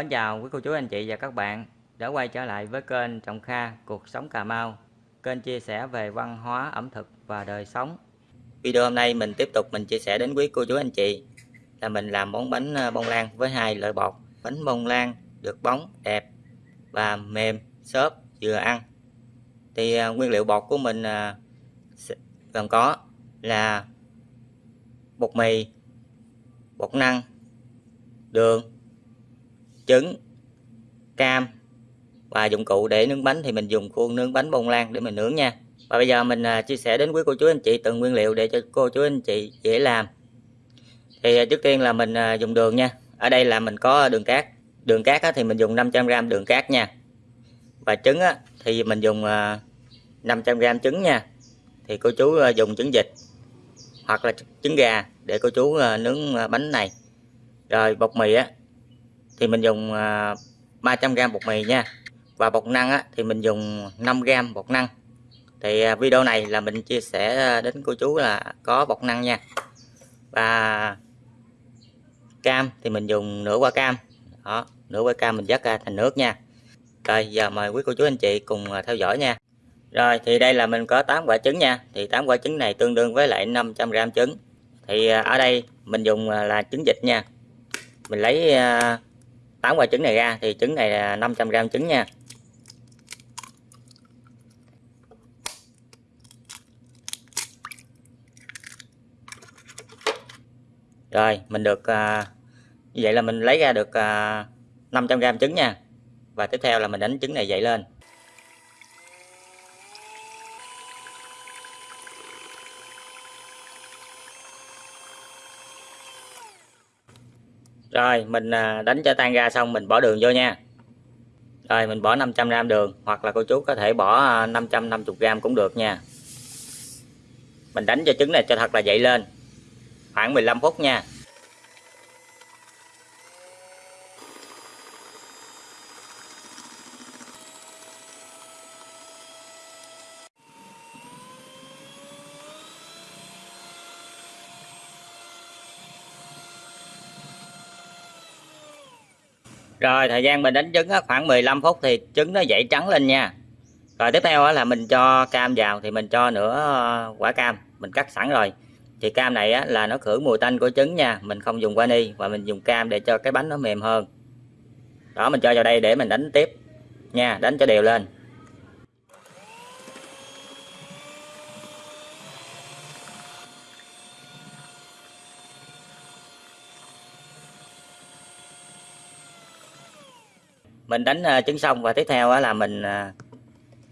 Mến chào quý cô chú anh chị và các bạn đã quay trở lại với kênh Trọng Kha Cuộc Sống Cà Mau. Kênh chia sẻ về văn hóa, ẩm thực và đời sống. Video hôm nay mình tiếp tục mình chia sẻ đến quý cô chú anh chị là mình làm món bánh ờ, bông lan với hai loại bột. Bánh bông lan được bóng, đẹp và mềm, xốp, vừa ăn. Thì ờ, nguyên liệu bột của mình ờ, gồm có là bột mì, bột năng, đường trứng, cam và dụng cụ để nướng bánh thì mình dùng khuôn nướng bánh bông lan để mình nướng nha. Và bây giờ mình à, chia sẻ đến quý cô chú anh chị từng nguyên liệu để cho cô chú anh chị dễ làm. Thì à, trước tiên là mình à, dùng đường nha. Ở đây là mình có đường cát. Đường cát thì mình dùng 500g đường cát nha. Và trứng thì mình dùng 500g trứng nha. Thì cô chú dùng trứng vịt hoặc là trứng gà để cô chú nướng bánh này. Rồi bột mì á thì mình dùng à, 300g bột mì nha. Và bột năng á, thì mình dùng 5g bột năng. Thì à, video này là mình chia sẻ à, đến cô chú là có bột năng nha. Và cam thì mình dùng nửa quả cam. Đó nửa quả cam mình dắt ra thành nước nha. Rồi giờ mời quý cô chú anh chị cùng theo dõi nha. Rồi thì đây là mình có 8 quả trứng nha. Thì 8 quả trứng này tương đương với lại 500g trứng. Thì ở đây mình dùng là trứng vịt nha. Mình lấy 8 quả trứng này ra thì trứng này là 500g trứng nha. Rồi mình được à, như vậy là mình lấy ra được à, 500g trứng nha. Và tiếp theo là mình đánh trứng này dậy lên. Rồi, mình à, đánh cho tan ra xong mình bỏ đường vô nha. Rồi, mình bỏ 500g đường, hoặc là cô chú có thể bỏ à, 550g cũng được nha. Mình đánh cho trứng này cho thật là dậy lên. Khoảng 15 phút nha. Rồi, thời gian mình đánh trứng khoảng 15 phút thì trứng nó dậy trắng lên nha. Rồi tiếp theo là mình cho cam vào thì mình cho nửa ờ, quả cam, mình cắt sẵn rồi. Thì cam này là nó khử mùi tanh của trứng nha, mình không dùng vani và mình dùng cam để cho cái bánh nó mềm hơn. Đó, mình cho vào đây để mình đánh tiếp nha, đánh cho đều lên. Mình đánh à, trứng xong và tiếp theo là mình à,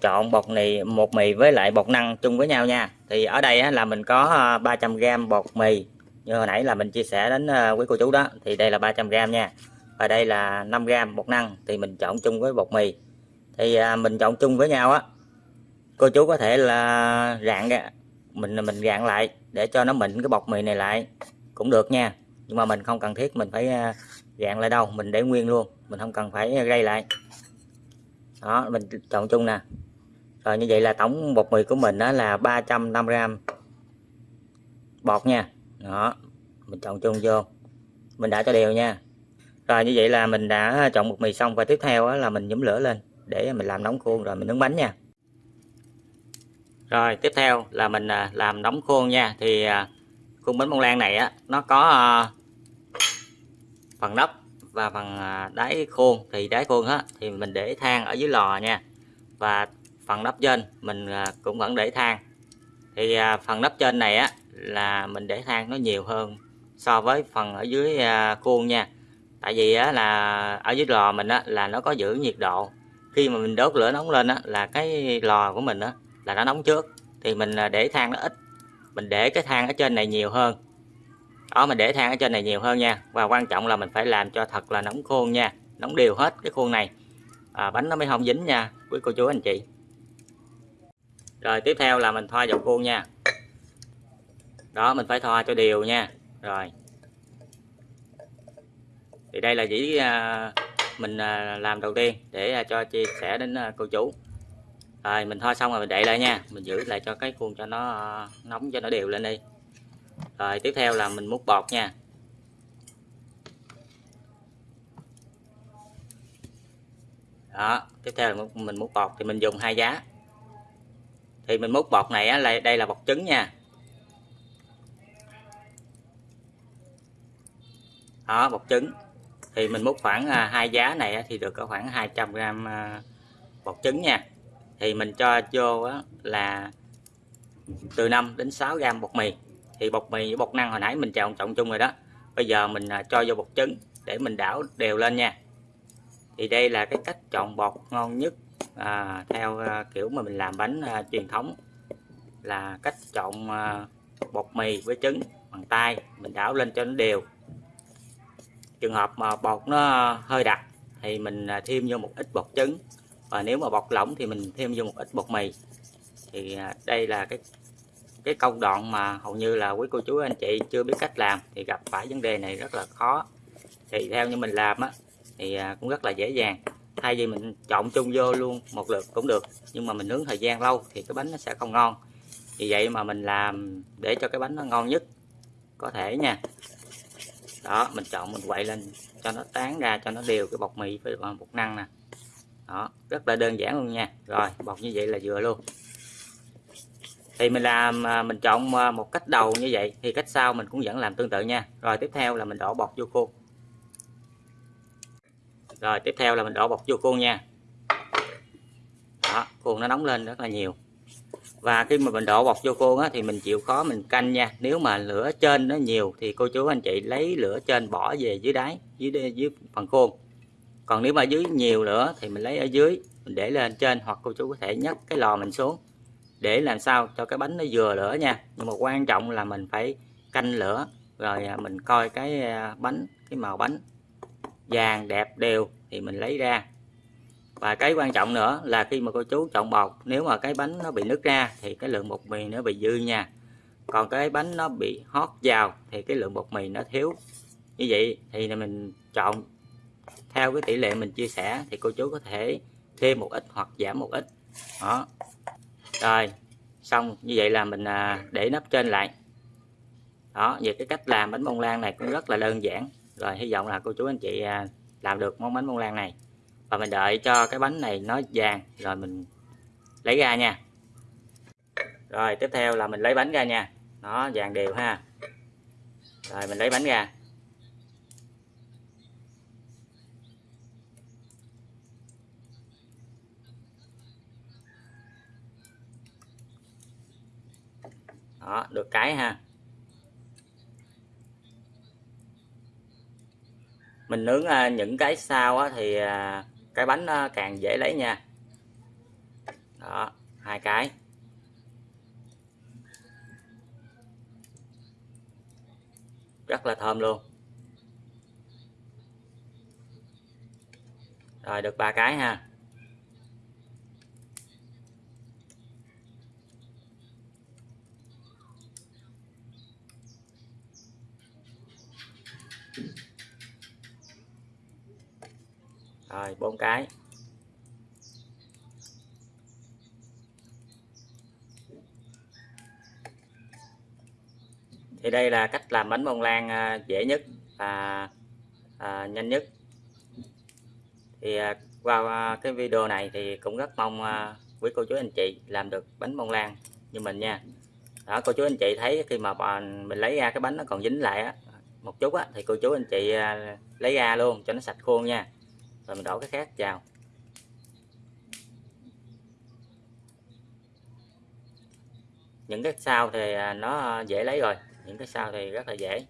chọn bột mì một mì với lại bột năng chung với nhau nha. Thì ở đây là mình có à, 300g bột mì. Như hồi nãy là mình chia sẻ đến quý cô chú đó. Thì đây là 300g nha. Và đây là 5g bột năng. Thì mình chọn chung với bột mì. Thì mình chọn chung với nhau á, cô chú có thể là rạn mình mình rạn lại để cho nó mịn cái bột mì này lại cũng được nha. Nhưng mà mình không cần thiết, mình phải dạng lại đâu, mình để nguyên luôn, mình không cần phải gây lại. Đó, mình chọn chung nè. Rồi như vậy là tổng bột mì của mình đó là 350g bột nha. Đó, mình chọn chung vô. Mình đã cho đều nha. Rồi như vậy là mình đã chọn bột mì xong và tiếp theo là mình nhúm lửa lên để mình làm nóng khuôn, rồi mình nướng bánh nha. Rồi, tiếp theo là mình à, làm nóng khuôn nha. Thì à, khuôn bánh bông lan này á, nó có à, phần nắp và phần à, đáy khuôn. Thì đáy khuôn á, thì mình để than ở dưới lò nha. Và phần nắp trên mình à, cũng vẫn để than thì à, phần nắp trên này á, là mình để than nó nhiều hơn so với phần ở dưới khuôn nha. Tại vì á, là ở dưới lò mình á, là nó có giữ nhiệt độ. Khi mà mình đốt lửa nóng lên á, là cái lò của mình á, là nó nóng trước. Thì mình để than nó ít. Mình để cái than ở trên này nhiều hơn đó mình để than ở trên này nhiều hơn nha. Và quan trọng là mình phải làm cho thật là nóng khuôn nha. Nóng đều hết cái khuôn này. À, bánh nó mới không dính nha quý cô chú anh chị. Rồi tiếp theo là mình thoa vào khuôn nha. Đó mình phải thoa cho đều nha. Rồi. Thì đây là chỉ à, mình à, làm đầu tiên để à, cho chia sẻ đến à, cô chú. Rồi mình thoa xong rồi mình đậy lại nha. Mình giữ lại cho cái khuôn cho nó à, nóng cho nó đều lên đi rồi tiếp theo là mình múc bọt nha. Đó tiếp theo là mình múc bột thì mình dùng hai giá. Thì mình múc bột này á, là đây là bột trứng nha. Đó bột trứng. Thì mình múc khoảng à, hai giá này thì được có khoảng 200 gram bọt bột trứng nha. Thì mình cho vô là từ 5 đến 6 gram bột mì thì bột mì với bột năng hồi nãy mình trộn trọng chung rồi đó. Bây giờ mình à, cho vô bột trứng để mình đảo đều lên nha. Thì đây là cái cách chọn bột ngon nhất à, theo à, kiểu mà mình làm bánh à, truyền thống. Là cách chọn à, bột mì với trứng bằng tay mình đảo lên cho nó đều. Trường hợp mà bột nó hơi đặc thì mình à, thêm vô một ít bột trứng. Và nếu mà bột lỏng thì mình thêm vô một ít bột mì. Thì à, đây là cái cái công đoạn mà hầu như là quý cô chú anh chị chưa biết cách làm thì gặp phải vấn đề này rất là khó. Thì theo như mình làm á, thì à, cũng rất là dễ dàng. Thay vì mình trộn chung vô luôn một lượt cũng được, nhưng mà mình nướng thời gian lâu thì cái bánh nó sẽ không ngon. Vì vậy mà mình làm để cho cái bánh nó ngon nhất có thể nha. Đó, mình chọn mình quậy lên cho nó tán ra, cho nó đều cái bột mì với bột năng nè. Đó, rất là đơn giản luôn nha. Rồi, bột như vậy là vừa luôn thì mình làm à, mình chọn à, một cách đầu như vậy thì cách sau mình cũng vẫn làm tương tự nha. Rồi tiếp theo là mình đổ bột vô khuôn. Rồi tiếp theo là mình đổ bột vô khuôn nha. Đó khuôn nó nóng lên rất là nhiều. Và khi mà mình đổ bột vô khuôn á, thì mình chịu khó mình canh nha. Nếu mà lửa trên nó nhiều thì cô chú anh chị lấy lửa trên bỏ về dưới đáy dưới dưới phần khuôn. Còn nếu mà dưới nhiều lửa thì mình lấy ở dưới mình để lên trên hoặc cô chú có thể nhấc cái lò mình xuống để làm sao cho cái bánh nó vừa lửa nha. Nhưng mà quan trọng là mình phải canh lửa, rồi à, mình coi cái à, bánh, cái màu bánh. Vàng, đẹp, đều, thì mình lấy ra. Và cái quan trọng nữa là khi mà cô chú trộn bột, nếu mà cái bánh nó bị nứt ra thì cái lượng bột mì nó bị dư nha. Còn cái bánh nó bị hót vào thì cái lượng bột mì nó thiếu. Như vậy thì mình chọn, theo cái tỷ lệ mình chia sẻ thì cô chú có thể thêm một ít hoặc giảm một ít. Đó rồi, xong, như vậy là mình à, để nắp trên lại. Đó về cái cách làm bánh bông lan này cũng rất là đơn giản. Rồi, hy vọng là cô chú anh chị à, làm được món bánh bông lan này. Và mình đợi cho cái bánh này nó vàng, rồi mình lấy ra nha. Rồi, tiếp theo là mình lấy bánh ra nha. Nó vàng đều ha. Rồi, mình lấy bánh ra. Đó, được cái ha. Mình nướng à, những cái sau thì à, cái bánh nó càng dễ lấy nha. Đó, hai cái. Rất là thơm luôn. Rồi, được ba cái ha. Rồi bốn cái. Thì đây là cách làm bánh bông lan à, dễ nhất và à, nhanh nhất. Thì à, qua à, cái video này thì cũng rất mong à, quý cô chú anh chị làm được bánh bông lan như mình nha. Đó cô chú anh chị thấy khi mà mình lấy ra cái bánh nó còn dính lại á một chút á thì cô chú anh chị à, lấy ra luôn cho nó sạch khuôn nha rồi mình đổ cái khác vào những cái sau thì à, nó dễ lấy rồi, những cái sau thì rất là dễ.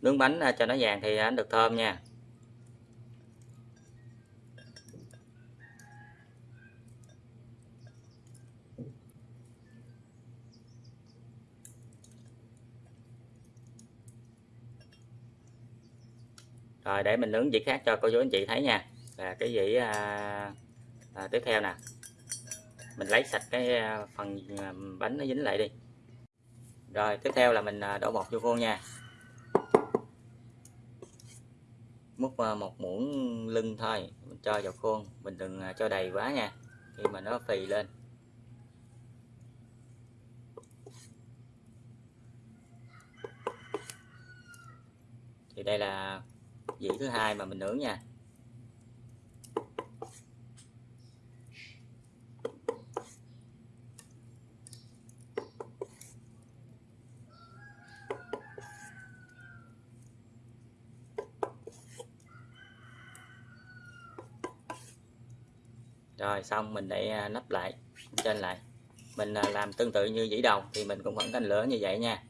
Nướng bánh à, cho nó vàng thì anh được thơm nha. Rồi để mình nướng vị khác cho cô chú anh chị thấy nha. Là cái vị à, à, tiếp theo nè. Mình lấy sạch cái à, phần à, bánh nó dính lại đi. Rồi tiếp theo là mình à, đổ bột vô khuôn nha. Múc một muỗng lưng thôi mình cho vào khuôn. Mình đừng cho đầy quá nha khi mà nó phì lên. Thì đây là vị thứ hai mà mình nướng nha. Rồi, xong mình để à, nắp lại, trên lại. Mình à, làm tương tự như dĩ đầu thì mình cũng vẫn canh lửa như vậy nha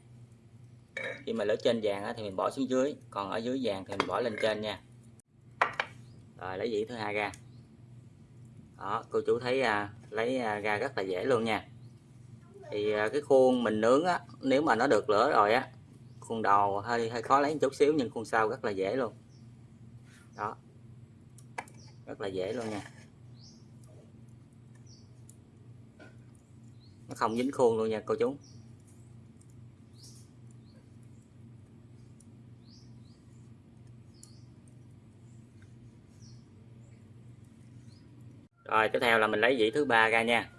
khi mà lửa trên vàng thì mình bỏ xuống dưới còn ở dưới vàng thì mình bỏ lên trên nha. Rồi lấy dĩ thứ hai ra. Đó cô chú thấy à, lấy à, ra rất là dễ luôn nha. Thì à, cái khuôn mình nướng á nếu mà nó được lửa rồi á khuôn đầu hơi hơi khó lấy một chút xíu nhưng khuôn sau rất là dễ luôn. Đó. Rất là dễ luôn nha. Nó không dính khuôn luôn nha cô chú. Rồi tiếp theo là mình lấy dĩ thứ ba ra nha.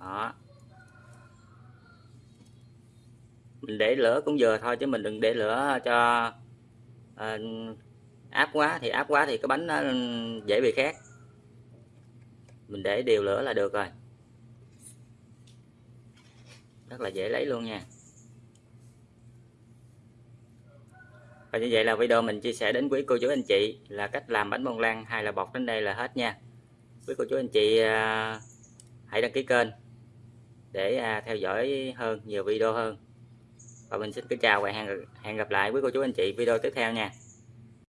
Đó. Mình để lửa cũng vừa thôi chứ mình đừng để lửa cho à, áp quá. Thì áp quá thì cái bánh nó dễ bị khét. Mình để đều lửa là được rồi. Rất là dễ lấy luôn nha. Và như vậy là video mình chia sẻ đến quý cô chú anh chị là cách làm bánh bông lan hay là bột đến đây là hết nha. Quý cô chú anh chị à, hãy đăng ký kênh để à, theo dõi hơn nhiều video hơn. Và mình xin kính chào và hẹn hẹn gặp lại quý cô chú anh chị video tiếp theo nha.